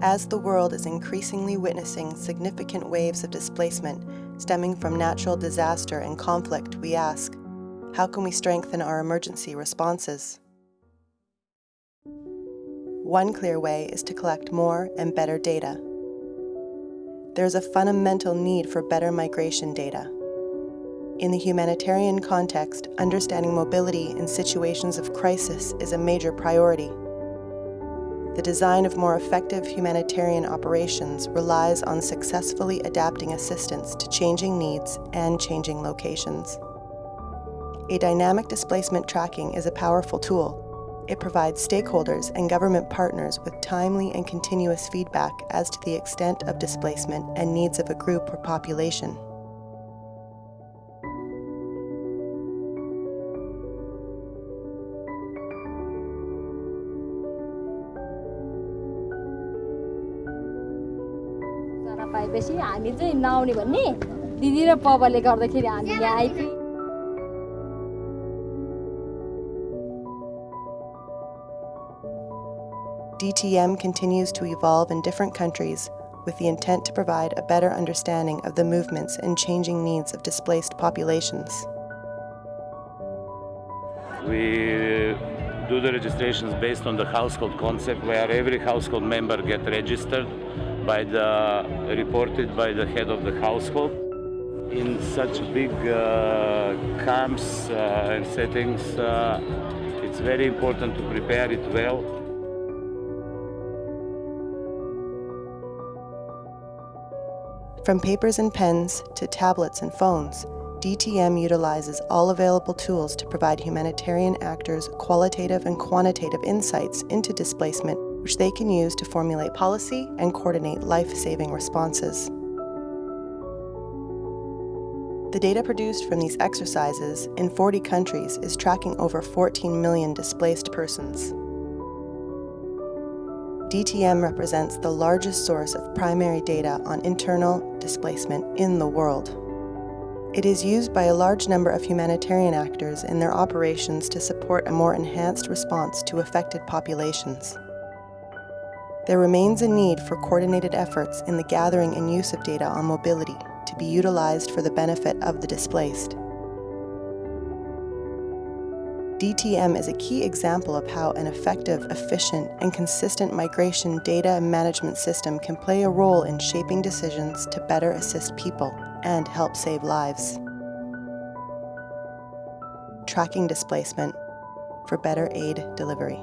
As the world is increasingly witnessing significant waves of displacement stemming from natural disaster and conflict, we ask, how can we strengthen our emergency responses? One clear way is to collect more and better data. There is a fundamental need for better migration data. In the humanitarian context, understanding mobility in situations of crisis is a major priority. The design of more effective humanitarian operations relies on successfully adapting assistance to changing needs and changing locations. A dynamic displacement tracking is a powerful tool it provides stakeholders and government partners with timely and continuous feedback as to the extent of displacement and needs of a group or population. पाएपछि हामी चाहिँ नआउने भन्ने दिदी र पवले गर्दाखेरि हामी यहाँ आइपुग्यौँ DTM continues to evolve in different countries with the intent to provide a better understanding of the movements and changing needs of displaced populations. We do the registrations based on the household concept where every household member get registered by the reported by the head of the household. In such big uh, camps uh, and settings, uh, it's very important to prepare it well From papers and pens to tablets and phones, DTM utilizes all available tools to provide humanitarian actors qualitative and quantitative insights into displacement, which they can use to formulate policy and coordinate life-saving responses. The data produced from these exercises in 40 countries is tracking over 14 million displaced persons. DTM represents the largest source of primary data on internal displacement in the world. It is used by a large number of humanitarian actors in their operations to support a more enhanced response to affected populations. There remains a need for coordinated efforts in the gathering and use of data on mobility to be utilized for the benefit of the displaced. DTM is a key example of how an effective, efficient, and consistent migration data management system can play a role in shaping decisions to better assist people and help save lives. Tracking displacement for better aid delivery.